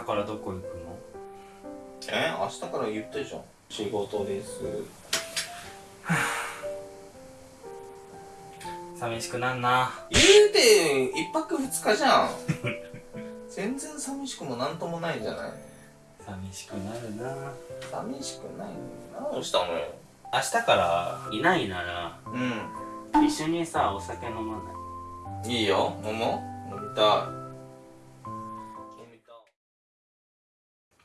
日からどこ行くの？え？明日から言ったじゃん。仕事です。寂しくなんな。言うて一泊二日じゃん。全然寂しくもなんともないじゃない？寂しくなるな。寂しくないのに。何したのよ？明日からいないなら。う一緒にさお酒飲まない？んいいよ。飲もう。飲みたい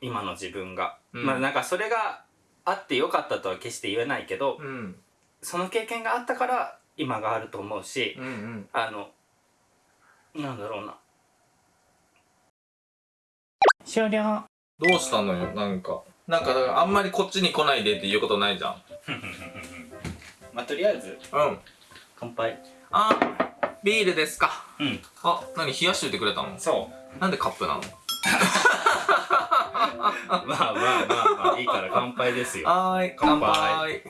今の自分が、うん。まあなんかそれがあってよかったとは決して言えないけど、いうん。その経験があったから今があると思うし、うんうん。あのなんだろうな。終了。どうしたのよ？なんか。なんかだからあんまりこっちに来ないでって言うことないじゃん。まあとりあえずうん。乾杯。あビールですか。うん。あ何冷やしといてくれたの？そう。なんでカップなの？ま あまあまあまあいいから乾杯ですよ。はーい乾杯。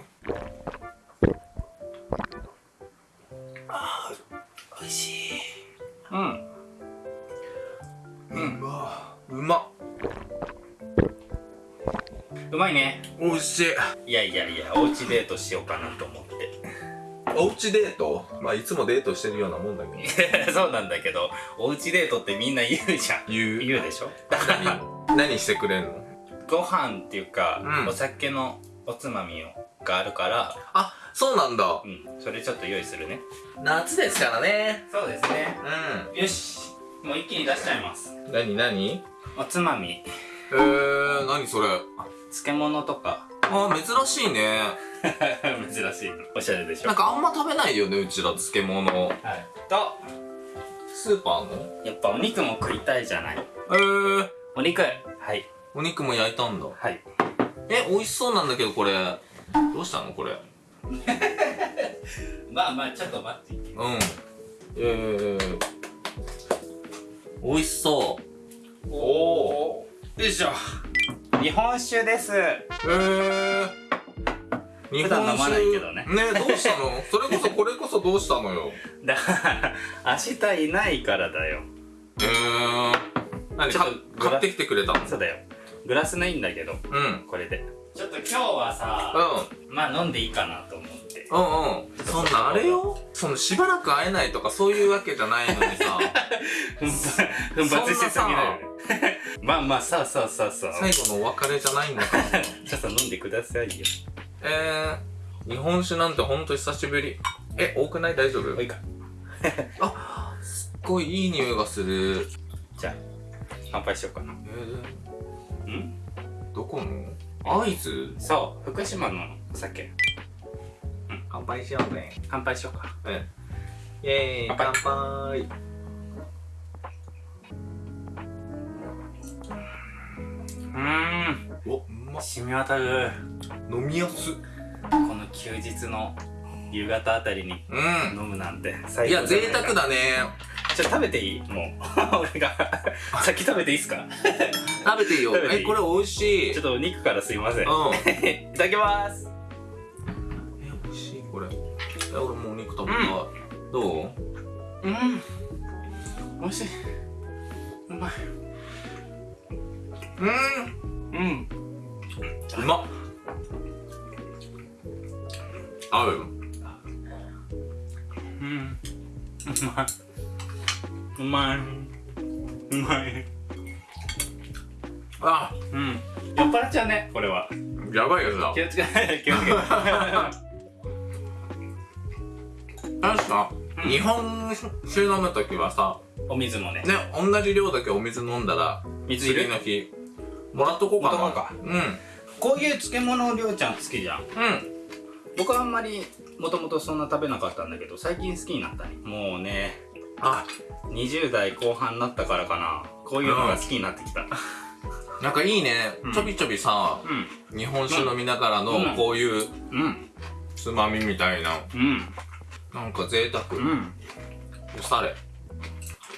あー美味しい。うん。うん。うま。っうまいね。美味しい。いやいやいやおうちデートしようかなと思って。おうちデート？まあいつもデートしてるようなもんだけど。そうなんだけどおうちデートってみんな言うじゃん。言う。言うでしょ？だから何何してくれんの？ご飯っていうか、うん。お酒のおつまみをがあるからあそうなんだ。うん。それちょっと用意するね。夏ですからね。そうですね。うよしもう一気に出しちゃいます。ん何何？おつまみ。えー、何それ？漬物とか。あ珍しいね。珍しいおしゃれでしょ。なんかあんま食べないよねうちら漬物。はい。とスーパーの？やっぱお肉も食いたいじゃない。えー、お肉。はい。お肉も焼いたんだ。はい。え美味しそうなんだけどこれ。どうしたのこれ？まあまあちょっと待って。うん。えー、美味しそう。おおよいしょ。日本酒です。えー。日普段飲まないけどね。ねどうしたの？それこそこれこそどうしたのよ？だから明日いないからだよ。えー、何かちょっと買ってきてくれたの。そうだよ。グラスないんだけどうん。うんこれで。ちょっと今日はさまあ飲んでいいかなと思って。うんうん。そんなあれよ？そのしばらく会えないとかそういうわけじゃないのにさ。奮発しすぎだよねまあまあさあさあさあさあ最後のお別れじゃないんだか。ら ちょっと飲んでくださいよ。えー、日本酒なんてほんと久しぶり。え多くない？大丈夫？おいか。あすっごいいい匂いがする。じゃあ乾杯しようかな。えうん？ー、どこの？会津そう福島のお酒。乾杯しようね乾杯しようか。うん。イェーイ乾乾杯。うーん。おうま。っ染み渡る。飲みやす。この休日の夕方あたりにうん。飲むなんてい最や贅沢だねちょっと食べていい？もう。俺が。先食べていいっすか？食べていいよ。食べていい？えこれ美味しい。ちょっとお肉からすいません。いうん。ただきます。え美味しいこれ。え俺もうお肉食べたい、どう？うん。美味しい。うまい。うん。うん。うまっ。合う？うん。うまいうまい。うまい。あうん。酔っ払っちゃうね。これは。やばいやつだ気をつけて気をつけて確 か、うん。日本酒飲むときはさお水もね。ね同じ量だけお水飲んだら水次の日もらっとこうかな。うん。こういう漬物りょうちゃん好きじゃん。うん。僕はあんまりもともとそんな食べなかったんだけど最近好きになったね。もうねあ20代後半になったからかな。こういうのが好きになってきた。なんかいいね、うん。ちょびちょびさうん。日本酒飲みながらのうん。こういううん。つまみみたいな。うん。なんか贅沢、うん。おしゃれ。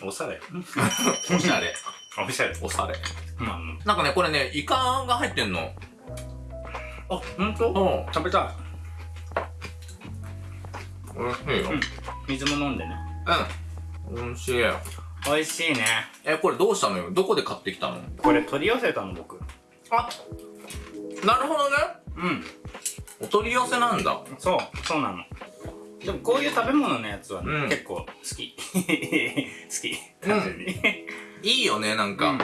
おしゃれ。おしゃれ。おしゃれ。おしゃれ。なんかねこれねイカが入ってんの。ああ本当？うん。食べた美味しいよ。うん。水も飲んでね。うん美味しい。美味しいね。えこれどうしたのよ？どこで買ってきたの？これ取り寄せたの僕。あなるほどね。うん。お取り寄せなんだ。そうそうなの。でもこういう食べ物のやつはね、うん。結構好き。好き単純にいいよねなんか、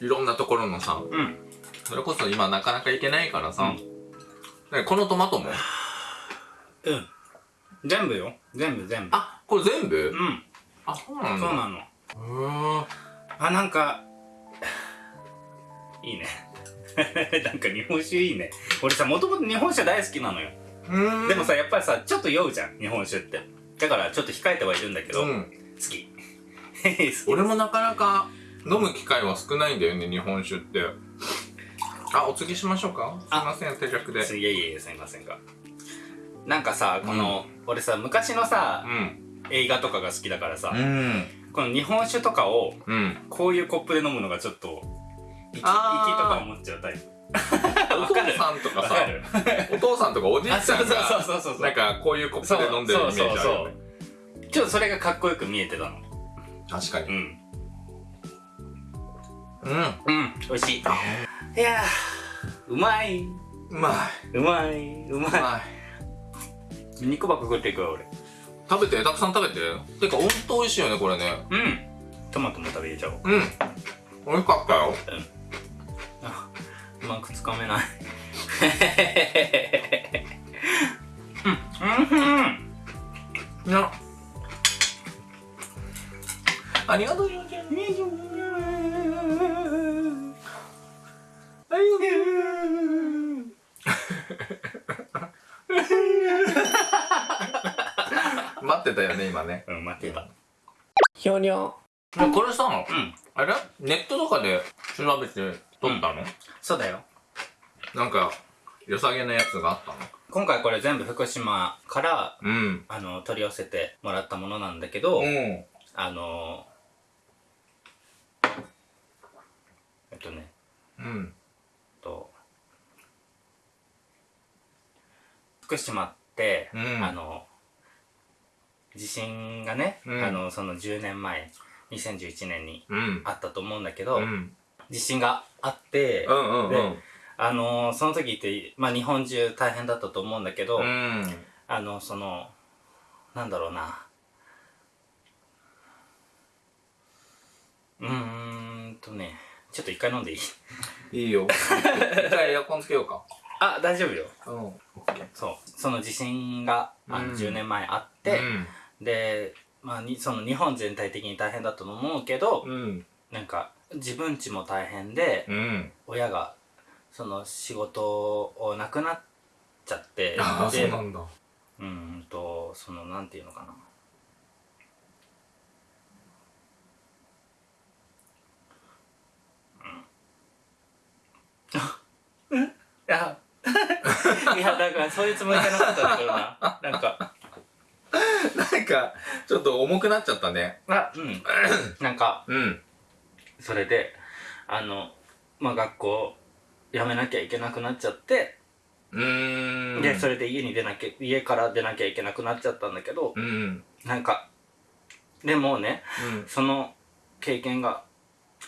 いろんなところのさ。うん。それこそ今なかなか行けないからさ、ねこのトマトも？うん。全部よ。全部全部。あこれ全部？うんあそうなんだ。そうなの。へー。あなんかいいね。なんか日本酒いいね。俺さもともと日本酒大好きなのよ。うん。でもさやっぱりさちょっと酔うじゃん日本酒って。だからちょっと控えてはいるんだけど、好うん。き。好き俺もなかなか飲む機会は少ないんだよね日本酒って。あお次しましょうか？すいません手弱で。いやいやいやすいませんが。なんかさこの、俺さ昔のさうん映画とかが好きだからさ、うん。この日本酒とかをうん。こういうコップで飲むのがちょっと息息とか思っちゃうタイプ。お父さんとかさお父さんとかおじいあちゃんが なんかこういうコップで飲んでるイメージあるよね。ちょっとそれがかっこよく見えてたの。確かに。うん。うん。うん。美味しい。いやーうまい。うまい。うまい。うまい。い。肉ばっか食っていくわ俺食べてたくさん食べて。てかほんと美味しいよねこれね。うん。トマトも食べれちゃおう。うん。美味しかったよ。あうまくつかめない。うん。うん。いやありがとうよちゃん。待ってたよね今ね。うん待ってた。ひょにょこれさうん。あれ？ネットとかで調べて撮ったの、そうだよ。なんか良さげなやつがあった今回これ全部福島からのうん。あの取り寄せてもらったものなんだけど、うん。あのえっとね。うん。と福島って、うん。あの地震がね、うん。あのその10年前2011年にうん。あったと思うんだけど、うん。地震があって、うんうんうん。であのその時って、まあ、日本中大変だったと思うんだけど、うん。あのそのなんだろうな。うーんとねちょっと一回飲んでいい？いいよ。一回エアコンつけようか。あ大丈夫よ。うんそう。その地震があのうん。10年前あって、で、まあ、にその日本全体的に大変だと思うけど、うん。なんか自分家も大変で、うん。親がその仕事をなくなっちゃってああそうでなんだ。うーんとそのなんていうのかな。うん。いや いやだからそういうつもりじゃなかったんだけどな。なんか なんかちょっと重くなっちゃったね。あうん。なんかうん。それであのまあ学校辞めなきゃいけなくなっちゃって、うーん。でそれで家に出なきゃ家から出なきゃいけなくなっちゃったんだけど、うんうん。なんかでもねその経験が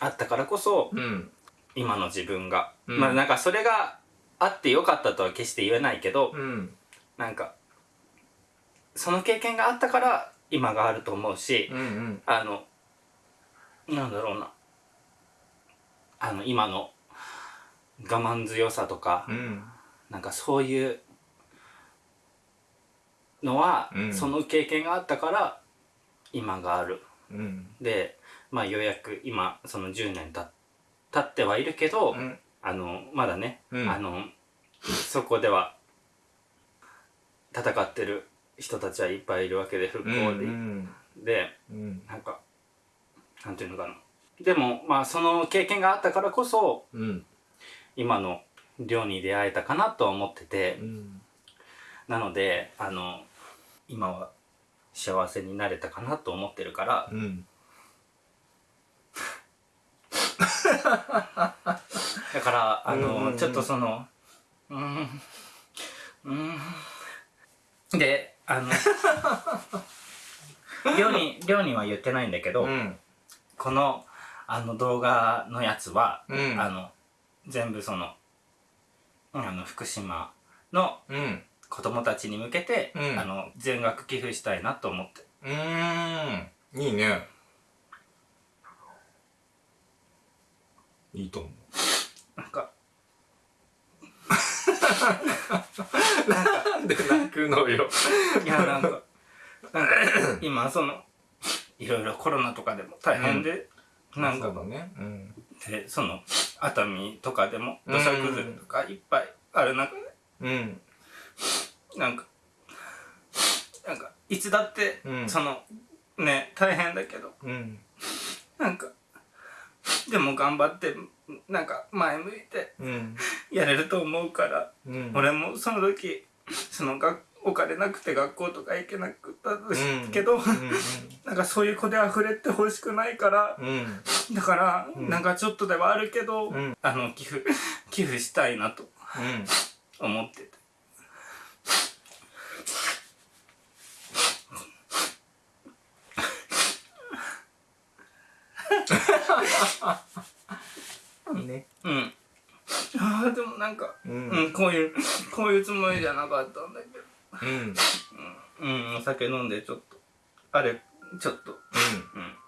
あったからこそうん。今の自分が、うん。まあなんかそれがあってよかったとは決して言えないけど、うん。なんかその経験があったから今があると思うし、うんうん。あのなんだろうな。あの今の我慢強さとか、うん。なんかそういうのは、うん。その経験があったから今がある。うん。でまあようやく今その10年た経ってはいるけど、うん。あのまだね、うん。あのそこでは戦ってる人たちはいっぱいいるわけで復興うで、ん。でうん。なんかなんていうのかな。でもまあその経験があったからこそうん。今の寮に出会えたかなとは思ってて、うん。なのであの今は幸せになれたかなと思ってるから。うん。だからあの、うんうんうん。ちょっとそのうーんうーん。であの寮に寮には言ってないんだけど、うん。このあの動画のやつは、うん。あの全部そのあの福島のうん。子供たちに向けて、うん。あの全額寄付したいなと思って。うーん。いいね。いいと思うなんか なんで泣くのよ。いやなんかなんか今そのいろいろコロナとかでも大変で、なんかそうだね。うん。でその熱海とかでも土砂崩れとかいっぱいある中でうん。なんかなんかいつだって、うん。そのね大変だけどうん。なんかでも頑張ってなんか前向いてうん。やれると思うから、うん。俺もその時そのがお金なくて学校とか行けなくったうん。けど、うん。なんかそういう子で溢れてほしくないから、うん。だから、うん。なんかちょっとではあるけど、うん。あの寄付寄付したいなとうん。思ってて。ね。うん。ああでもなんか、ううんん、こういうこういうつもりじゃなかったんだけど。うん。うん、お酒飲んでちょっと、あれ、ちょっと、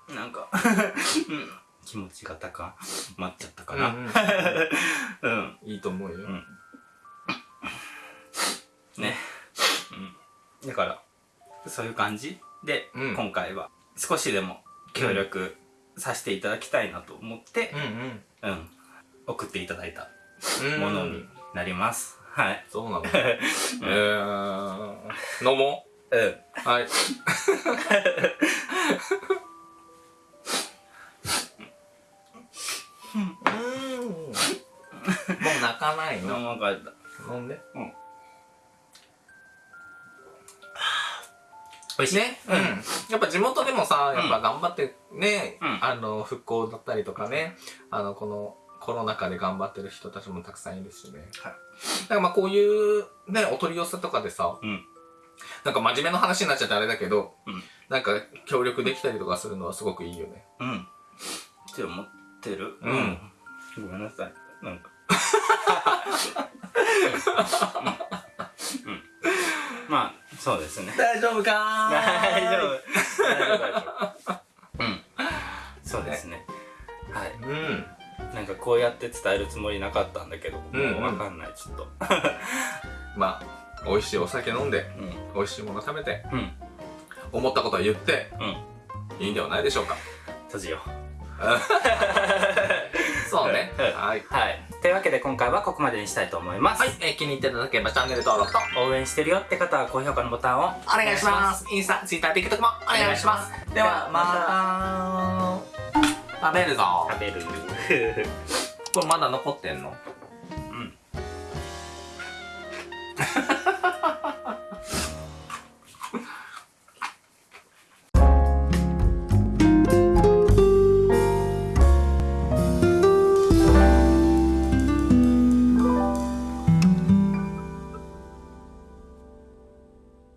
うん、なんか、うん、気持ちが高まっちゃったかな。うんうん、いいと思うよ。ん。ね。うん。だから、そういう感じで、うん。今回は少しでも協力させていただきたいなと思ってう、んうん、送っていただいたうん。ものになります。はい。そうなの。えー飲も？うん。うはい。うん。もう泣かない飲の まかった。飲んで美味しい。ね、うん、やっぱ地元でもさやっぱ頑張ってね、うん。あの復興だったりとかねあのこのコロナ禍で頑張ってる人たちもたくさんいるしね、はい。だからまあこういうねお取り寄せとかでさ、うん。なんか真面目な話になっちゃってあれだけど、うん。なんか協力できたりとかするのはすごくいいよね。うん。って思ってる？うん。ごめんなさい。なんか。まあ、そうですね。大丈夫か大丈夫。大丈夫、大丈夫。うん。そうですね。はい。うんなんかこうやって伝えるつもりなかったんだけど、もうんうんうわかんない、ちょっと。まあ美味しいお酒飲んでうん。美味しいもの食べてうん。思ったことは言ってうん。いいんではないでしょうか閉じよう。そうねうんはいはい。というわけで今回はここまでにしたいと思います。はい、えー気に入っていただければチャンネル登録と応援してるよって方は高評価のボタンをお願いします。インスタ、ツイッター、TikTok もお願いします。では、また。食べるぞ。食べる。これまだ残ってんの？うん。